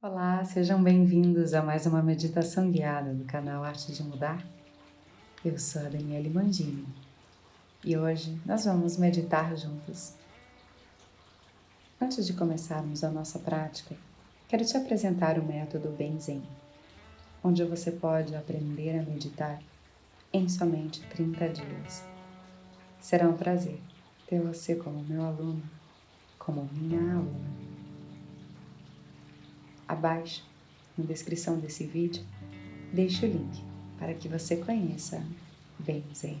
Olá, sejam bem-vindos a mais uma meditação guiada do canal Arte de Mudar. Eu sou a Daniele Mandini e hoje nós vamos meditar juntos. Antes de começarmos a nossa prática, quero te apresentar o método Benzen, onde você pode aprender a meditar em somente 30 dias. Será um prazer ter você como meu aluno, como minha aluna. Abaixo, na descrição desse vídeo, deixo o link para que você conheça bem Zen.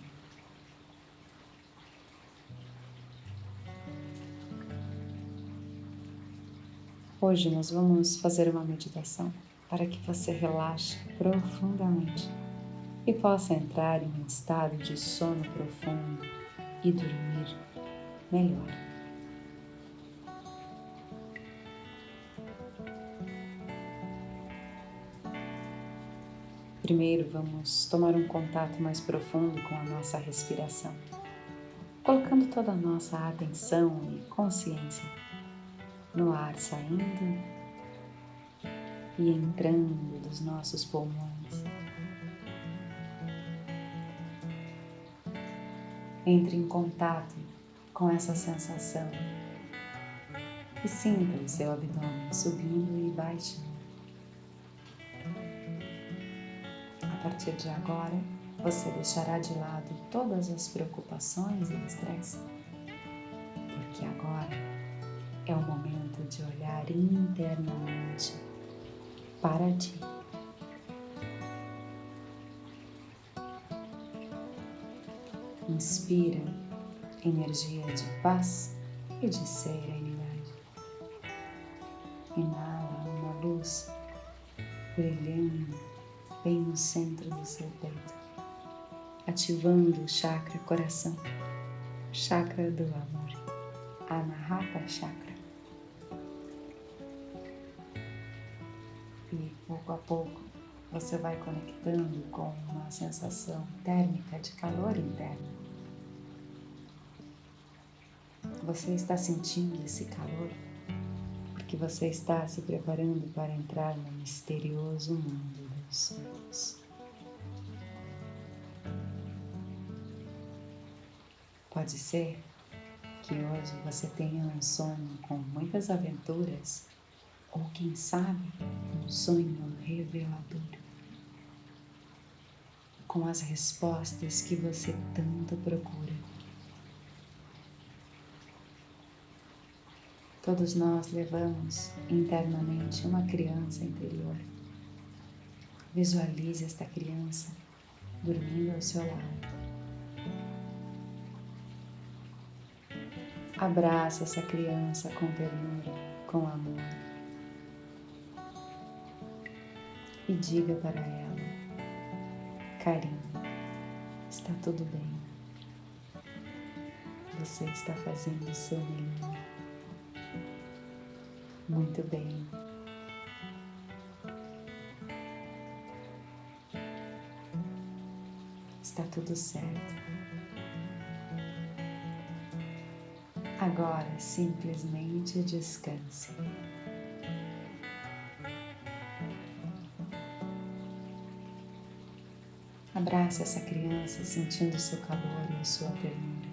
Hoje nós vamos fazer uma meditação para que você relaxe profundamente e possa entrar em um estado de sono profundo e dormir melhor. Primeiro, vamos tomar um contato mais profundo com a nossa respiração, colocando toda a nossa atenção e consciência no ar saindo e entrando dos nossos pulmões. Entre em contato com essa sensação e sinta o seu abdômen subindo e baixando. Partir de agora, você deixará de lado todas as preocupações e estresse, porque agora é o momento de olhar internamente para ti. Inspira energia de paz e de serenidade. Inala uma luz brilhando bem no centro do seu peito, ativando o chakra coração, chakra do amor, Anahata Chakra. E pouco a pouco você vai conectando com uma sensação térmica de calor interno. Você está sentindo esse calor porque você está se preparando para entrar no misterioso mundo sonhos. Pode ser que hoje você tenha um sonho com muitas aventuras, ou quem sabe, um sonho revelador, com as respostas que você tanto procura. Todos nós levamos internamente uma criança interior Visualize esta criança dormindo ao seu lado. Abraça essa criança com ternura, com amor. E diga para ela: Carinho, está tudo bem. Você está fazendo o seu melhor. Muito bem. Está tudo certo. Agora simplesmente descanse. Abrace essa criança sentindo o seu calor e a sua ternura.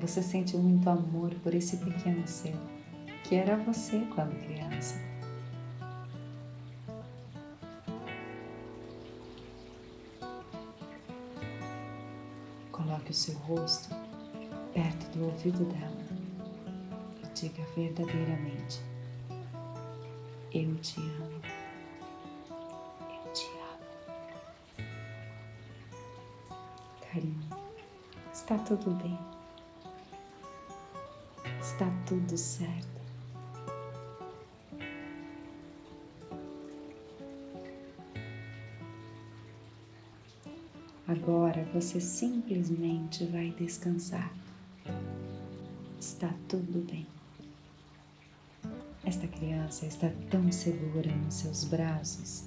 Você sente muito amor por esse pequeno ser que era você quando criança. Coloque o seu rosto perto do ouvido dela e diga verdadeiramente: Eu te amo. Eu te amo. Carinho, está tudo bem. Está tudo certo. Agora você simplesmente vai descansar. Está tudo bem. Esta criança está tão segura nos seus braços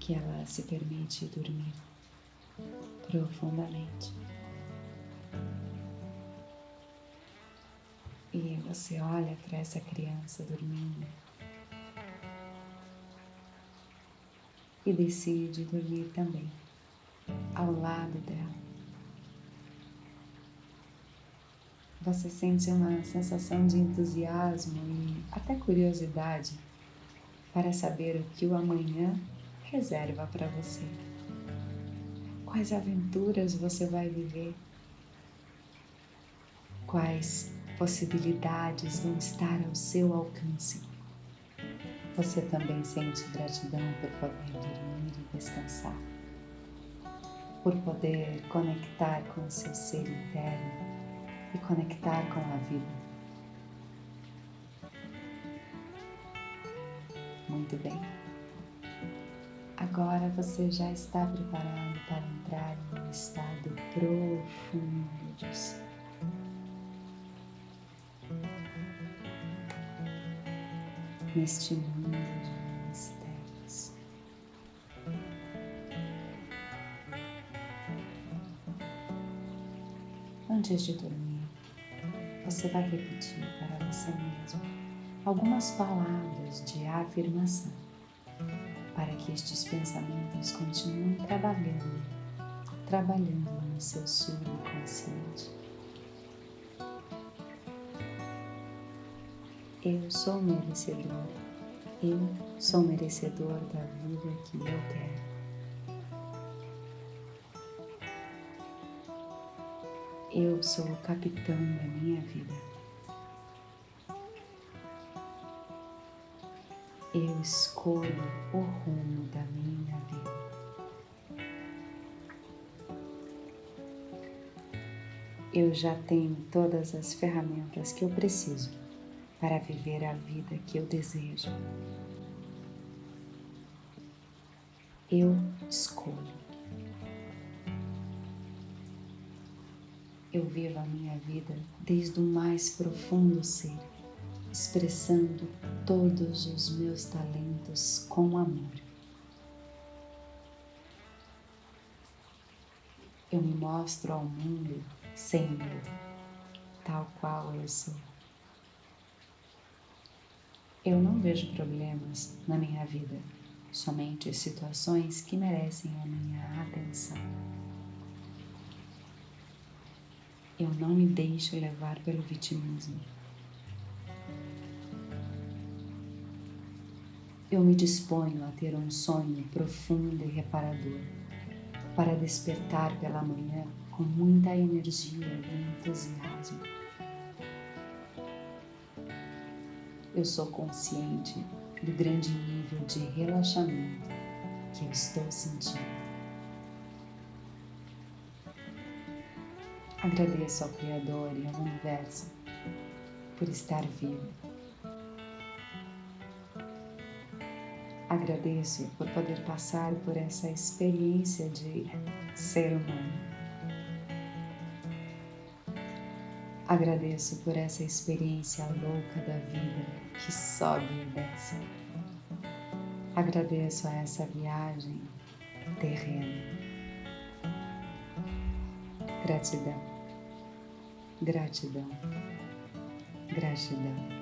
que ela se permite dormir profundamente. E você olha para essa criança dormindo e decide dormir também, ao lado dela. Você sente uma sensação de entusiasmo e até curiosidade para saber o que o amanhã reserva para você. Quais aventuras você vai viver? Quais possibilidades vão estar ao seu alcance? Você também sente gratidão por poder dormir e descansar, por poder conectar com o seu ser interno e conectar com a vida. Muito bem. Agora você já está preparado para entrar em um estado profundo de sono. neste mundo Antes de dormir, você vai repetir para você mesmo algumas palavras de afirmação para que estes pensamentos continuem trabalhando, trabalhando no seu subconsciente. Eu sou merecedor. Eu sou merecedor da vida que eu quero. Eu sou o capitão da minha vida. Eu escolho o rumo da minha vida. Eu já tenho todas as ferramentas que eu preciso para viver a vida que eu desejo. Eu escolho. Eu vivo a minha vida desde o mais profundo ser, expressando todos os meus talentos com amor. Eu me mostro ao mundo sem medo, tal qual eu sou. Eu não vejo problemas na minha vida, somente situações que merecem a minha atenção. Eu não me deixo levar pelo vitimismo. Eu me disponho a ter um sonho profundo e reparador, para despertar pela manhã com muita energia e entusiasmo. eu sou consciente do grande nível de relaxamento que eu estou sentindo. Agradeço ao Criador e ao Universo por estar vivo. Agradeço por poder passar por essa experiência de ser humano. Agradeço por essa experiência louca da vida que sobe e desce. Agradeço a essa viagem terrena. Gratidão, gratidão, gratidão.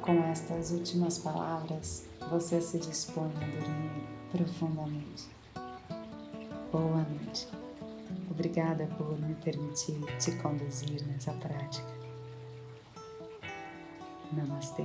Com estas últimas palavras, você se dispõe a dormir profundamente. Boa noite. Obrigada por me permitir te conduzir nessa prática. Namastê.